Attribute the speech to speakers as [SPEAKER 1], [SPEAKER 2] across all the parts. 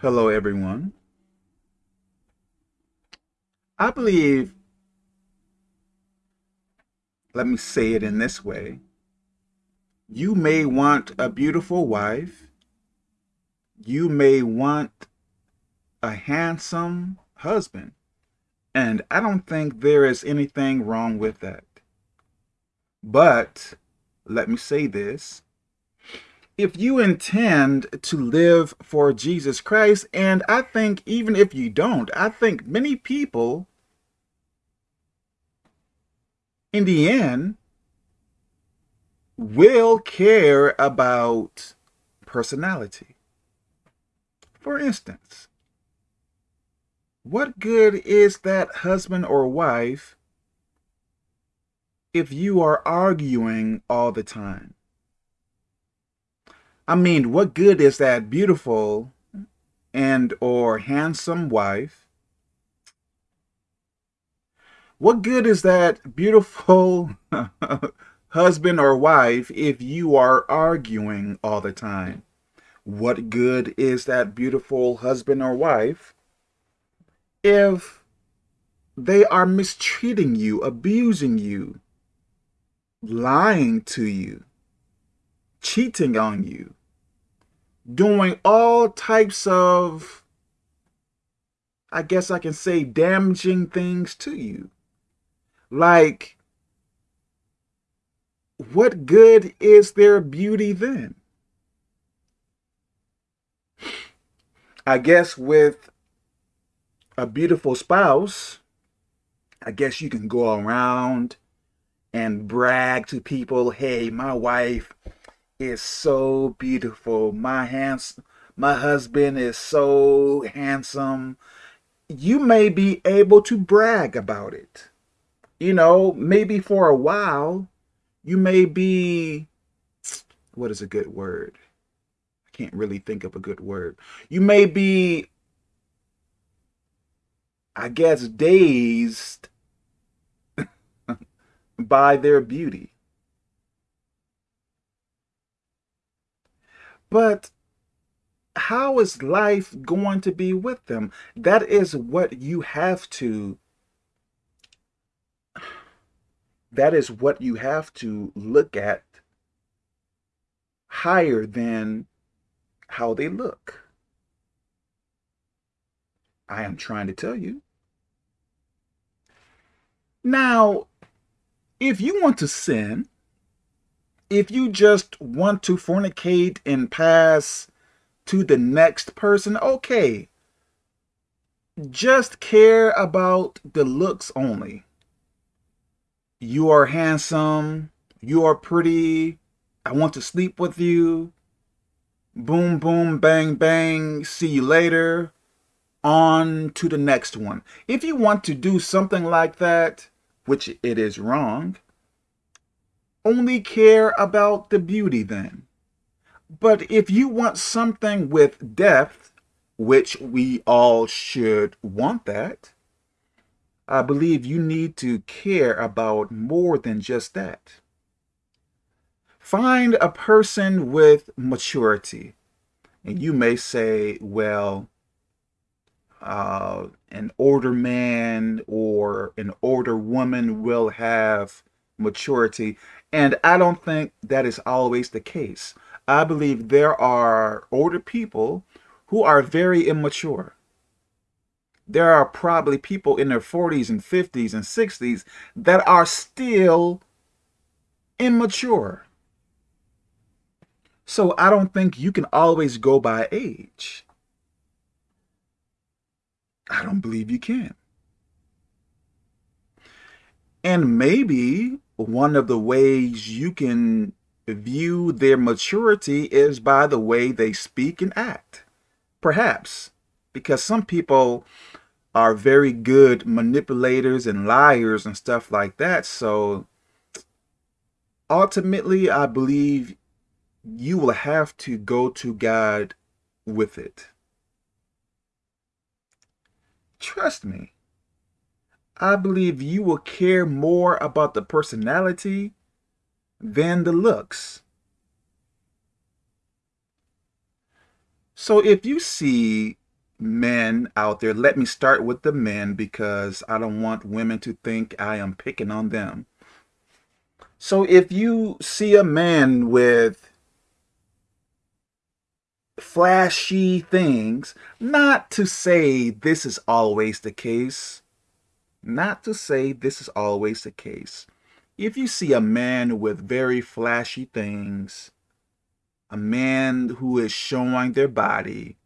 [SPEAKER 1] Hello, everyone. I believe, let me say it in this way. You may want a beautiful wife. You may want a handsome husband. And I don't think there is anything wrong with that. But let me say this. If you intend to live for Jesus Christ, and I think even if you don't, I think many people in the end will care about personality. For instance, what good is that husband or wife if you are arguing all the time? I mean, what good is that beautiful and or handsome wife? What good is that beautiful husband or wife if you are arguing all the time? What good is that beautiful husband or wife if they are mistreating you, abusing you, lying to you, cheating on you, doing all types of, I guess I can say, damaging things to you. Like, what good is their beauty then? I guess with a beautiful spouse, I guess you can go around and brag to people, hey, my wife is so beautiful. My hands, my husband is so handsome. You may be able to brag about it. You know, maybe for a while, you may be, what is a good word? I can't really think of a good word. You may be I guess, dazed by their beauty. But how is life going to be with them? That is what you have to, that is what you have to look at higher than how they look. I am trying to tell you. Now, if you want to sin, if you just want to fornicate and pass to the next person, okay. Just care about the looks only. You are handsome. You are pretty. I want to sleep with you. Boom, boom, bang, bang. See you later. On to the next one. If you want to do something like that, which it is wrong, only care about the beauty then. But if you want something with depth, which we all should want that, I believe you need to care about more than just that. Find a person with maturity. And you may say, well, uh, an older man or an older woman will have maturity. And I don't think that is always the case. I believe there are older people who are very immature. There are probably people in their 40s and 50s and 60s that are still immature. So I don't think you can always go by age. I don't believe you can. And maybe one of the ways you can view their maturity is by the way they speak and act. Perhaps. Because some people are very good manipulators and liars and stuff like that. So ultimately, I believe you will have to go to God with it. Trust me. I believe you will care more about the personality than the looks. So if you see men out there. Let me start with the men because I don't want women to think I am picking on them. So if you see a man with flashy things, not to say this is always the case, not to say this is always the case. If you see a man with very flashy things, a man who is showing their body,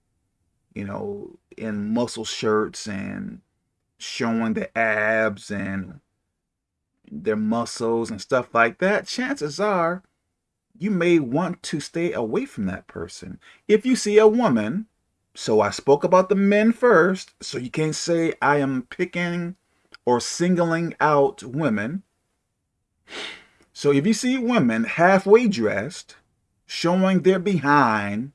[SPEAKER 1] you know, in muscle shirts and showing the abs and their muscles and stuff like that, chances are you may want to stay away from that person. If you see a woman, so I spoke about the men first, so you can't say I am picking or singling out women. So if you see women halfway dressed, showing their behind,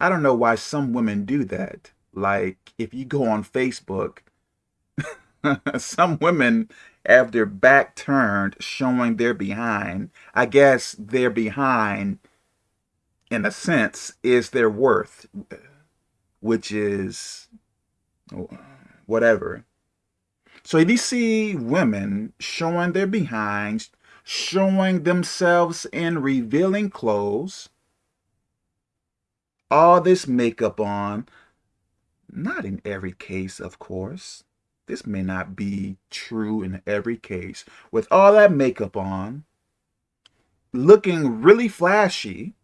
[SPEAKER 1] I don't know why some women do that. Like if you go on Facebook, some women have their back turned, showing their behind. I guess their behind, in a sense, is their worth, which is whatever. So if you see women showing their behinds, showing themselves in revealing clothes, all this makeup on, not in every case, of course. This may not be true in every case. With all that makeup on, looking really flashy,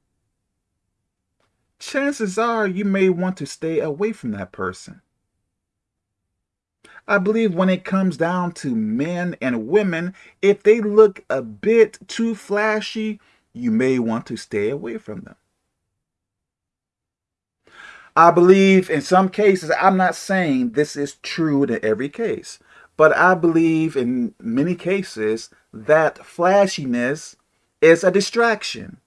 [SPEAKER 1] chances are you may want to stay away from that person. I believe when it comes down to men and women, if they look a bit too flashy, you may want to stay away from them. I believe in some cases, I'm not saying this is true in every case, but I believe in many cases that flashiness is a distraction.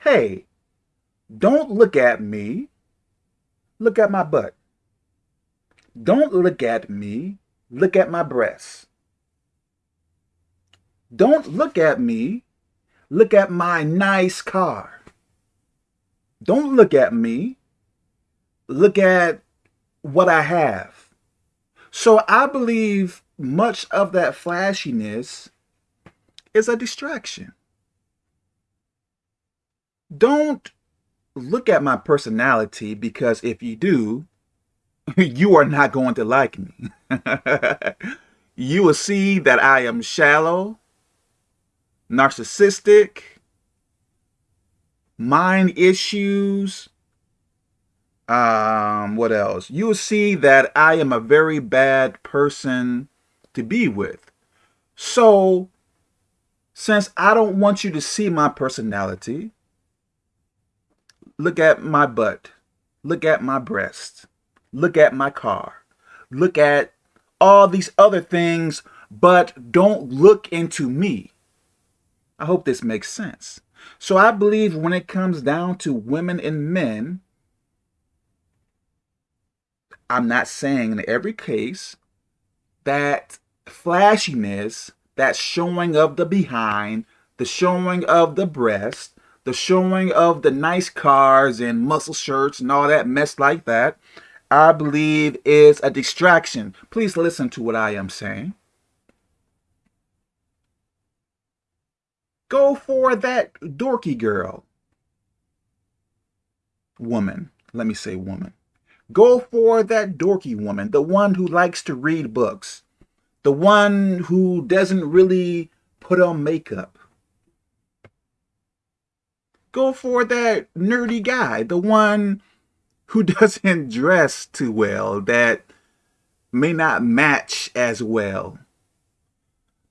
[SPEAKER 1] Hey, don't look at me. Look at my butt. Don't look at me. Look at my breasts. Don't look at me. Look at my nice car. Don't look at me. Look at what I have. So I believe much of that flashiness is a distraction. Don't look at my personality because if you do, you are not going to like me. you will see that I am shallow, narcissistic, mind issues. Um, what else? You'll see that I am a very bad person to be with. So, since I don't want you to see my personality, look at my butt, look at my breast, look at my car, look at all these other things, but don't look into me. I hope this makes sense. So I believe when it comes down to women and men, I'm not saying in every case that flashiness, that showing of the behind, the showing of the breast, the showing of the nice cars and muscle shirts and all that mess like that, I believe is a distraction. Please listen to what I am saying. Go for that dorky girl. Woman. Let me say woman. Go for that dorky woman, the one who likes to read books, the one who doesn't really put on makeup. Go for that nerdy guy, the one who doesn't dress too well, that may not match as well.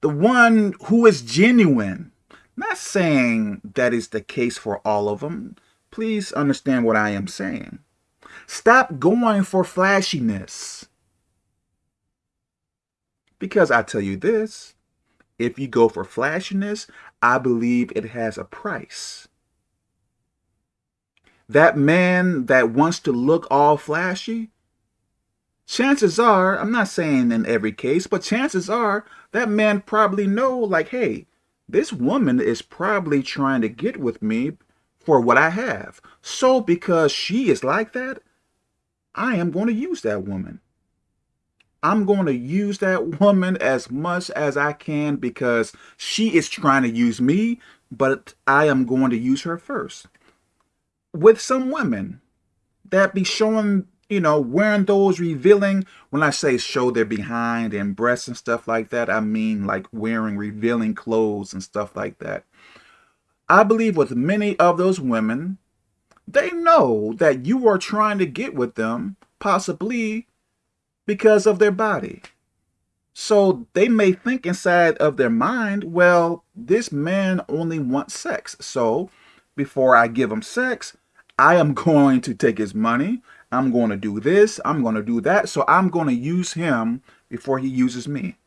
[SPEAKER 1] The one who is genuine, not saying that is the case for all of them. Please understand what I am saying. Stop going for flashiness. Because I tell you this, if you go for flashiness, I believe it has a price. That man that wants to look all flashy, chances are, I'm not saying in every case, but chances are that man probably know like, hey, this woman is probably trying to get with me for what I have. So because she is like that, I am going to use that woman. I'm going to use that woman as much as I can because she is trying to use me, but I am going to use her first. With some women that be showing, you know, wearing those revealing, when I say show their behind and breasts and stuff like that, I mean like wearing revealing clothes and stuff like that. I believe with many of those women, they know that you are trying to get with them, possibly because of their body. So they may think inside of their mind, well, this man only wants sex. So before I give him sex, I am going to take his money. I'm going to do this. I'm going to do that. So I'm going to use him before he uses me.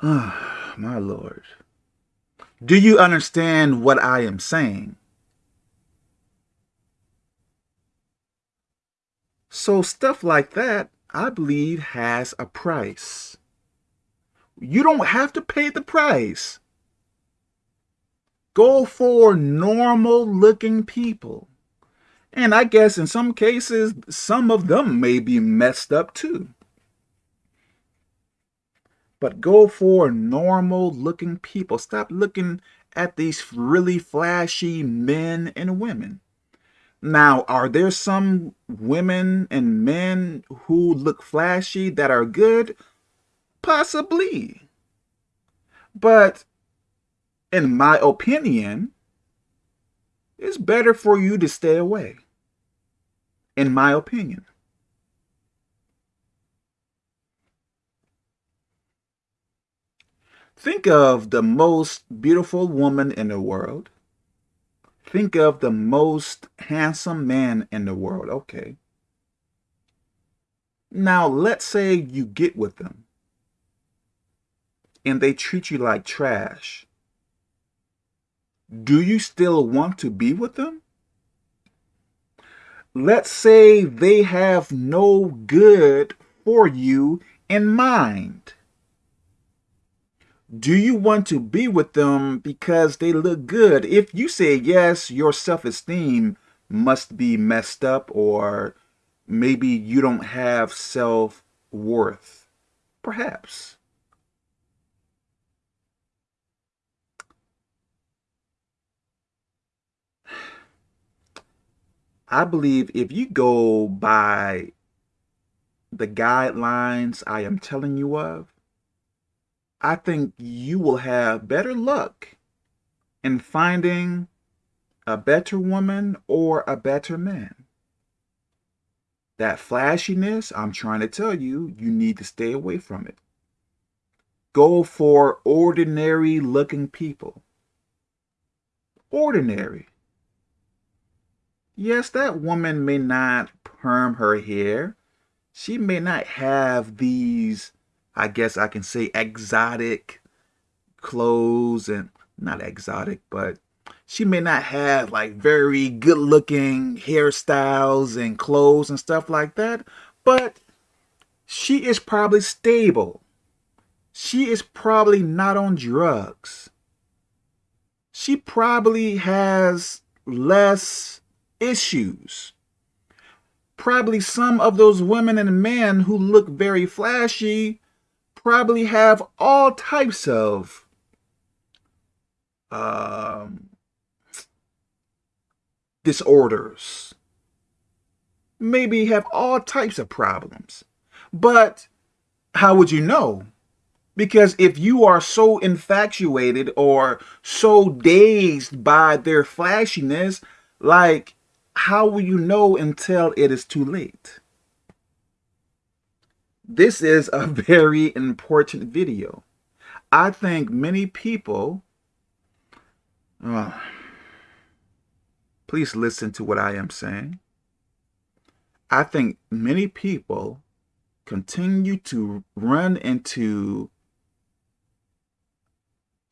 [SPEAKER 1] Ah, my Lord. Do you understand what I am saying? So stuff like that, I believe, has a price. You don't have to pay the price. Go for normal looking people. And I guess in some cases, some of them may be messed up too. But go for normal looking people. Stop looking at these really flashy men and women. Now, are there some women and men who look flashy that are good? Possibly. But in my opinion, it's better for you to stay away. In my opinion. Think of the most beautiful woman in the world Think of the most handsome man in the world. Okay. Now, let's say you get with them and they treat you like trash. Do you still want to be with them? Let's say they have no good for you in mind. Do you want to be with them because they look good? If you say yes, your self-esteem must be messed up or maybe you don't have self-worth. Perhaps. I believe if you go by the guidelines I am telling you of, I think you will have better luck in finding a better woman or a better man. That flashiness, I'm trying to tell you, you need to stay away from it. Go for ordinary looking people. Ordinary. Yes, that woman may not perm her hair. She may not have these I guess I can say exotic clothes and not exotic, but she may not have like very good looking hairstyles and clothes and stuff like that, but she is probably stable. She is probably not on drugs. She probably has less issues. Probably some of those women and men who look very flashy probably have all types of um, disorders. Maybe have all types of problems. But how would you know? Because if you are so infatuated or so dazed by their flashiness, like, how will you know until it is too late? This is a very important video. I think many people, uh, please listen to what I am saying. I think many people continue to run into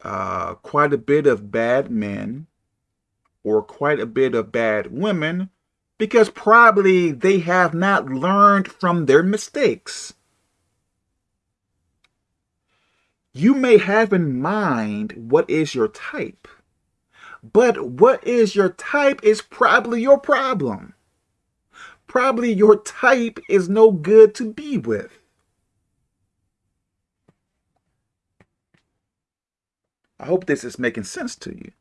[SPEAKER 1] uh, quite a bit of bad men or quite a bit of bad women because probably they have not learned from their mistakes. You may have in mind what is your type, But what is your type is probably your problem. Probably your type is no good to be with. I hope this is making sense to you.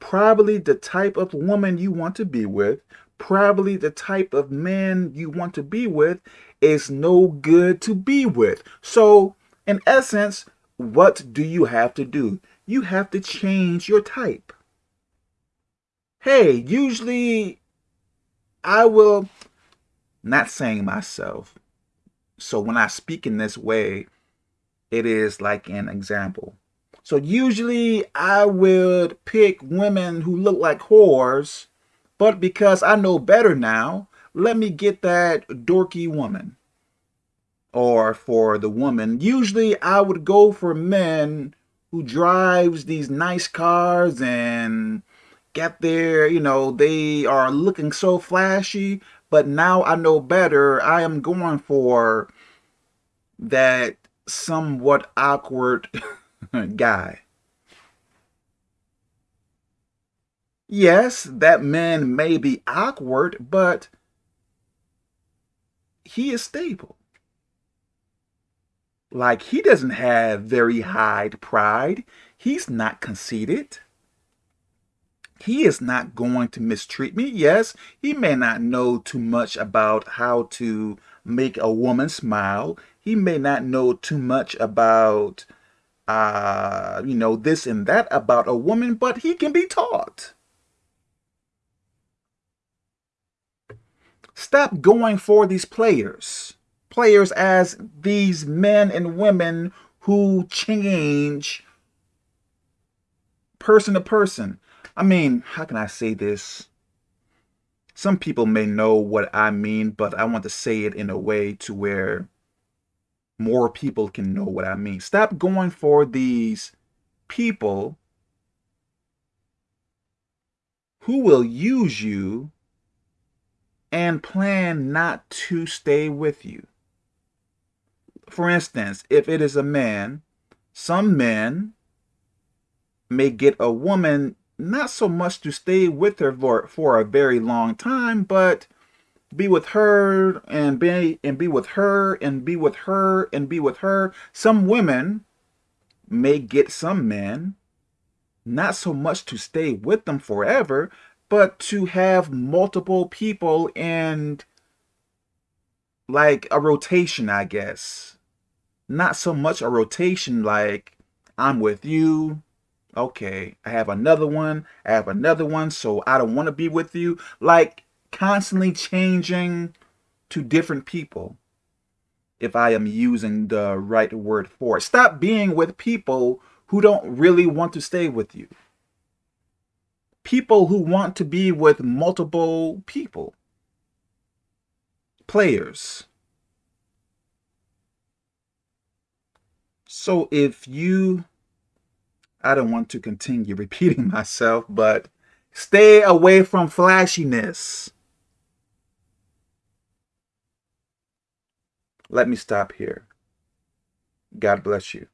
[SPEAKER 1] Probably the type of woman you want to be with, probably the type of man you want to be with is no good to be with. So, in essence, what do you have to do? You have to change your type. Hey, usually I will, not saying myself. So when I speak in this way, it is like an example. So usually I would pick women who look like whores, but because I know better now, let me get that dorky woman. Or for the woman, usually I would go for men who drives these nice cars and get there, you know, they are looking so flashy, but now I know better. I am going for that somewhat awkward guy. Yes, that man may be awkward, but he is stable. Like, he doesn't have very high pride. He's not conceited. He is not going to mistreat me. Yes, he may not know too much about how to make a woman smile. He may not know too much about, uh, you know, this and that about a woman, but he can be taught. Stop going for these players. Players as these men and women who change person to person. I mean, how can I say this? Some people may know what I mean, but I want to say it in a way to where more people can know what I mean. Stop going for these people who will use you and plan not to stay with you. For instance, if it is a man, some men may get a woman not so much to stay with her for, for a very long time, but be with her and be and be with her and be with her and be with her. Some women may get some men not so much to stay with them forever, but to have multiple people and like a rotation, I guess. Not so much a rotation like I'm with you, okay, I have another one, I have another one, so I don't want to be with you. Like constantly changing to different people, if I am using the right word for it. Stop being with people who don't really want to stay with you. People who want to be with multiple people. Players. So if you I don't want to continue repeating myself, but stay away from flashiness. Let me stop here. God bless you.